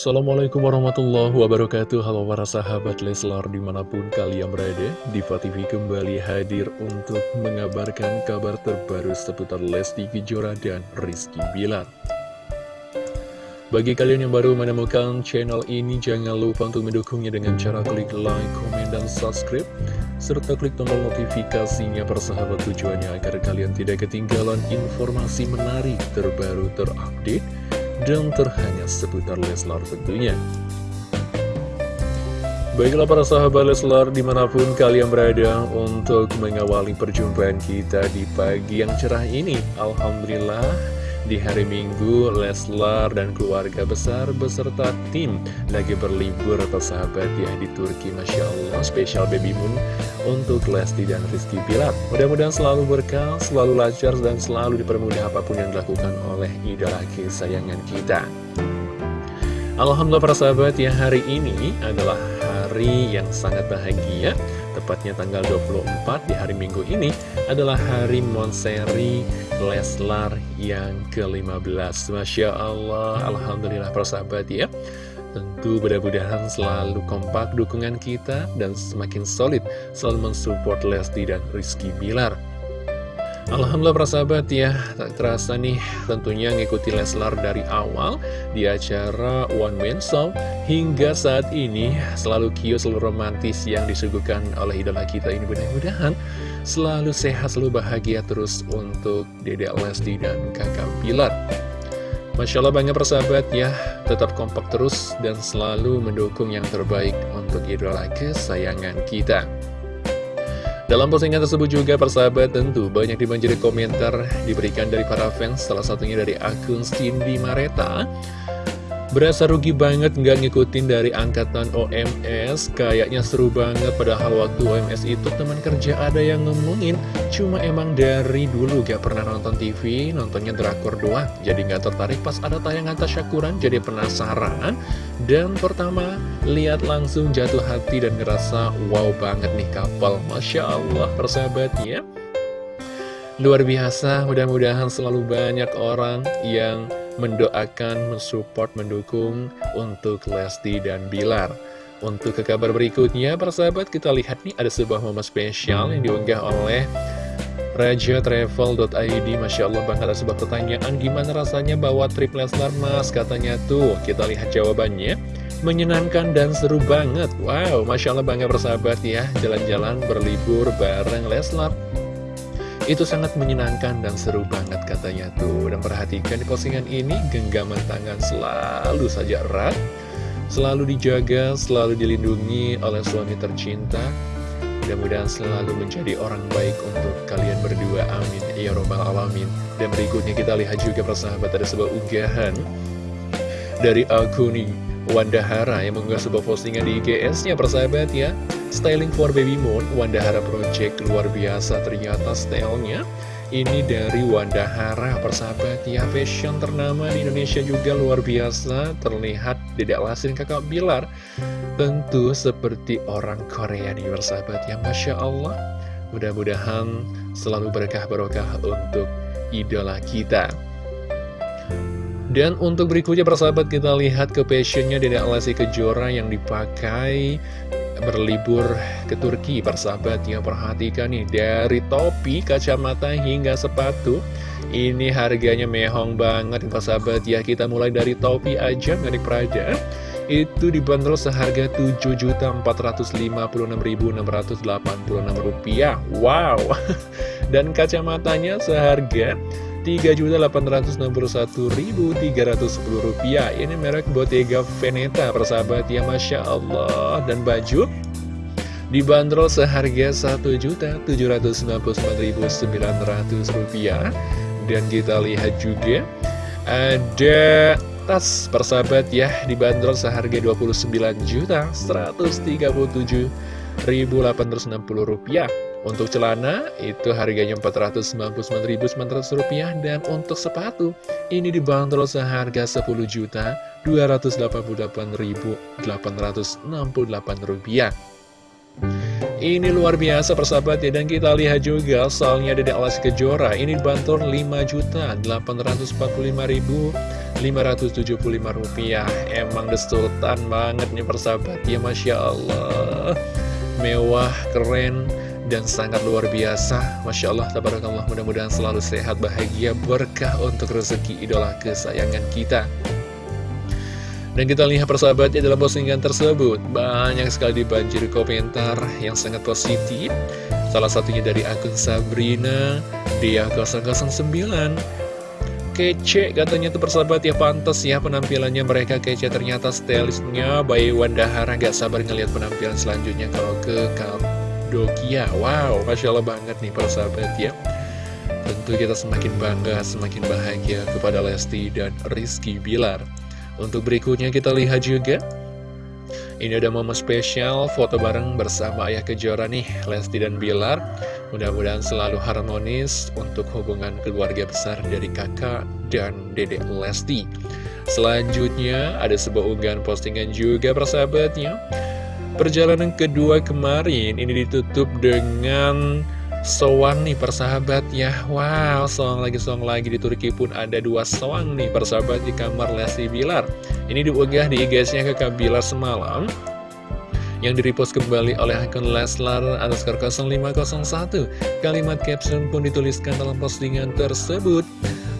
Assalamualaikum warahmatullahi wabarakatuh. Halo para sahabat Leslar di mana pun kalian berada Diva TV kembali hadir untuk mengabarkan kabar terbaru seputar Lesti Kejora dan Rizky Bilar. Bagi kalian yang baru menemukan channel ini Jangan lupa untuk mendukungnya dengan cara klik like, komen, dan subscribe serta klik tombol notifikasinya persahabat tujuannya agar kalian tidak ketinggalan informasi menarik terbaru terupdate dan terhangat seputar Leslar tentunya. Baiklah para sahabat Leslar di mana pun kalian berada untuk mengawali perjumpaan kita di pagi yang cerah ini. Alhamdulillah di hari Minggu, Leslar dan keluarga besar beserta tim lagi berlibur sahabat ya di Turki Masya Allah spesial baby moon untuk Lesti dan Rizky Bilar. Mudah-mudahan selalu berkah, selalu lancar dan selalu dipermudah apa pun yang dilakukan oleh idola kesayangan kita Alhamdulillah para sahabat ya hari ini adalah hari yang sangat bahagia. Tepatnya tanggal 24 di hari Minggu ini adalah hari Monseri Leslar yang ke-15 Masya Allah, Alhamdulillah persahabat ya. Tentu mudah-mudahan selalu kompak dukungan kita dan semakin solid selalu mensupport Lesti dan Rizky Bilar Alhamdulillah persahabat ya, tak terasa nih tentunya ngikuti Leslar dari awal di acara One Man Show hingga saat ini selalu cute, selalu romantis yang disuguhkan oleh idola kita ini mudah-mudahan selalu sehat, selalu bahagia terus untuk Dedek Lesti dan kakak Pilar. Masya Allah banyak persahabat ya, tetap kompak terus dan selalu mendukung yang terbaik untuk idola kesayangan kita. Dalam postingan tersebut juga persahabat tentu banyak dibanjiri komentar diberikan dari para fans Salah satunya dari akun Cindy Mareta Berasa rugi banget nggak ngikutin dari angkatan OMS Kayaknya seru banget padahal waktu OMS itu teman kerja ada yang ngomongin. Cuma emang dari dulu gak pernah nonton TV Nontonnya drakor doang. Jadi nggak tertarik pas ada tayangan tasyakuran Jadi penasaran. Dan pertama lihat langsung jatuh hati dan ngerasa wow banget nih kapal. Masya Allah persahabatnya Luar biasa mudah-mudahan selalu banyak orang yang mendoakan, mensupport, mendukung untuk Lesti dan Bilar. Untuk ke kabar berikutnya, persahabat, kita lihat nih ada sebuah momen spesial yang diunggah oleh Raja Travel.id Masya Allah banget ada sebuah pertanyaan. Gimana rasanya bawa trip Leslar mas? Katanya tuh, kita lihat jawabannya. Menyenangkan dan seru banget. Wow, Masya Allah bangga bersahabat ya. Jalan-jalan berlibur bareng Leslar itu sangat menyenangkan dan seru banget katanya tuh. Dan perhatikan di postingan ini genggaman tangan selalu saja erat Selalu dijaga, selalu dilindungi oleh suami tercinta. Mudah-mudahan selalu menjadi orang baik untuk kalian berdua, amin. Ya Robbal Alamin. Dan berikutnya kita lihat juga persahabat ada sebuah unggahan Dari Wanda Hara yang mengunggah sebuah postingan di IGS-nya persahabat ya Styling for Baby Moon, Wanda Hara Project luar biasa ternyata stylenya. Ini dari Wanda Hara, persahabat ya Fashion ternama di Indonesia juga luar biasa. Terlihat tidak lasin kakak Bilar Tentu seperti orang Korea nih persahabat ya Masya Allah. Mudah-mudahan selalu berkah barokah untuk idola kita. Dan untuk berikutnya persahabat kita lihat ke fashionnya Dedek Lesti Kejora yang dipakai berlibur ke Turki Persahabat yang perhatikan nih Dari topi, kacamata hingga sepatu. Ini harganya mehong banget persahabat ya Kita mulai dari topi aja milik Prada Itu dibanderol seharga Rp7.456.686 Wow. Dan kacamatanya seharga Rp3.861.310 Ini merek Bottega Veneta persahabat ya Masya Allah. Dan baju dibanderol seharga Rp1.799.900 Dan kita lihat juga ada tas persahabat ya dibanderol seharga Rp29.137.860 untuk celana itu harganya Rp499.900 dan untuk sepatu ini dibanderol seharga Rp10.288.868. Ini luar biasa persahabat ya dan kita lihat juga soalnya Dedek Alas Kejora ini Rp5.845.000 rupiah. Emang the sultan banget nih persahabat ya Masya Allah. Mewah, keren, dan sangat luar biasa. Masya Allah, tabarakallah. Mudah-mudahan selalu sehat, bahagia, berkah untuk rezeki idola kesayangan kita. Dan kita lihat persahabatnya dalam postingan tersebut. Banyak sekali dibanjiri komentar yang sangat positif. Salah satunya dari akun Sabrina Dia 009 Kece katanya tuh persahabat ya pantas ya penampilannya mereka kece. Ternyata stylistnya Bayi Wandahara gak sabar ngeliat penampilan selanjutnya. Kalau ke Kadokia Wow Masya Allah banget nih persahabat ya. Tentu kita semakin bangga, semakin bahagia kepada Lesti dan Rizky Bilar. Untuk berikutnya kita lihat juga. Ini ada momen spesial foto bareng bersama Ayah Kejora nih Lesti dan Bilar. Mudah-mudahan selalu harmonis untuk hubungan keluarga besar dari kakak dan dedek Lesti. Selanjutnya ada sebuah unggahan postingan juga persahabatnya Perjalanan kedua kemarin ini ditutup dengan Soang nih persahabat ya. Wow, soang lagi soang lagi. Di Turki pun ada dua soang nih persahabat di kamar Lesti Bilar. Ini diunggah di IG-nya ke Bilar semalam Yang direpost kembali oleh akun Leslar underscore 0501 Kalimat caption pun dituliskan dalam postingan tersebut.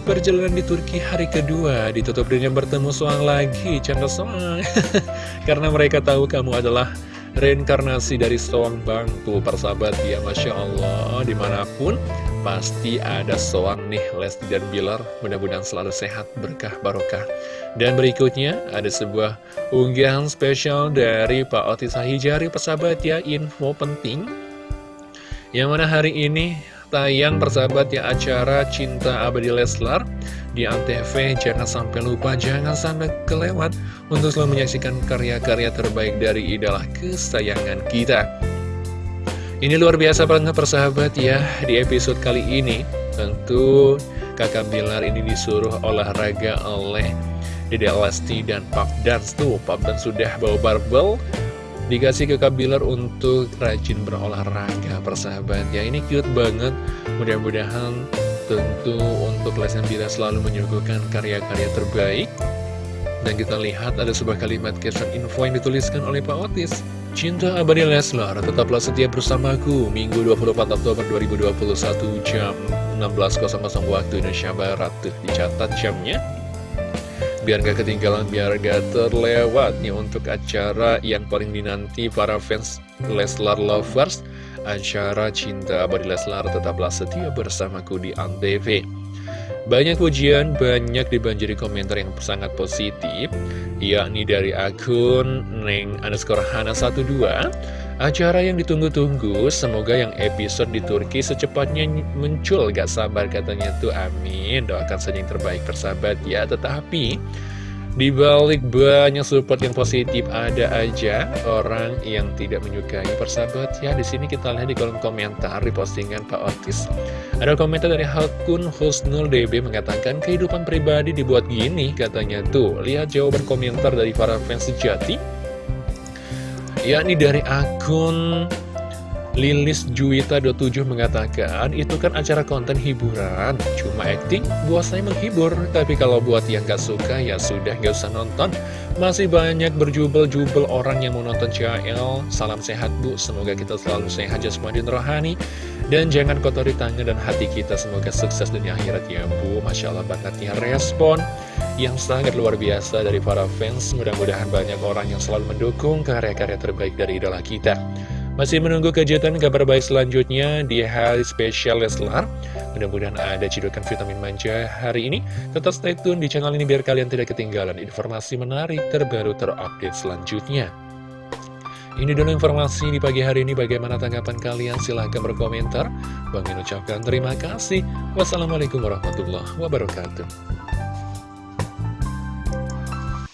Perjalanan di Turki hari kedua ditutup dengan bertemu soang lagi Canda soang. Karena mereka tahu kamu adalah reinkarnasi dari soang bangku persahabat ya Masya Allah. Di mana pun pasti ada soang nih Lesti dan Bilar. Mudah-mudahan selalu sehat berkah barokah. Dan berikutnya ada sebuah unggahan spesial dari Pak Otis Hijari persahabat ya info penting. Yang mana hari ini tayang persahabat ya acara Cinta Abadi Leslar di Antv jangan sampai lupa jangan sampai kelewat untuk selalu menyaksikan karya-karya terbaik dari idola kesayangan kita. Ini luar biasa banget persahabat ya. Di episode kali ini tentu kakak Bilar ini disuruh olahraga oleh Dede Lesti dan Pap Dance tuh Pap Dance sudah bawa barbel. Dikasih ke Kabilar untuk rajin berolahraga persahabat ya ini cute banget. Mudah-mudahan tentu untuk Lesnar tidak selalu menyuguhkan karya-karya terbaik. Dan kita lihat ada sebuah kalimat caption info yang dituliskan oleh Pak Otis. Cinta abadi Leslar, tetaplah setia bersamaku Minggu 24 Oktober 2021 jam 16.00 waktu Indonesia Barat. Tuh, dicatat jamnya. Biar gak ketinggalan, biar gak terlewat nih untuk acara yang paling dinanti para fans Leslar Lovers acara Cinta Abadi Leslar tetaplah setia bersamaku di Antv. Banyak pujian, banyak dibanjiri komentar yang sangat positif, yakni dari akun Neng underscore Hana 12. Acara yang ditunggu-tunggu, semoga yang episode di Turki secepatnya muncul, gak sabar katanya tuh, amin. Doakan saja yang terbaik persahabat ya, tetapi... Di balik banyak support yang positif ada aja orang yang tidak menyukai persahabat ya. Di sini kita lihat di kolom komentar di postingan Pak Otis. Ada komentar dari Hakun Husnul DB mengatakan kehidupan pribadi dibuat gini katanya tuh. Lihat jawaban komentar dari para fans sejati. Yakni dari akun Lilis Juwita 27 mengatakan, itu kan acara konten hiburan, cuma acting buat saya menghibur, tapi kalau buat yang gak suka ya sudah gak usah nonton. Masih banyak berjubel-jubel orang yang mau nonton CL, salam sehat bu, semoga kita selalu sehat jasmani rohani, dan jangan kotori tangan dan hati kita, semoga sukses dunia akhirat ya bu, Masya Allah bangetnya respon yang sangat luar biasa dari para fans, mudah-mudahan banyak orang yang selalu mendukung karya-karya terbaik dari idola kita. Masih menunggu kejutan kabar baik selanjutnya di hari spesial Leslar. Mudah-mudahan ada cidukan vitamin manja hari ini. Tetap stay tune di channel ini biar kalian tidak ketinggalan informasi menarik terbaru terupdate selanjutnya. Ini dulu informasi di pagi hari ini. Bagaimana tanggapan kalian? Silahkan berkomentar. Bang ucapkan terima kasih. Wassalamualaikum warahmatullahi wabarakatuh.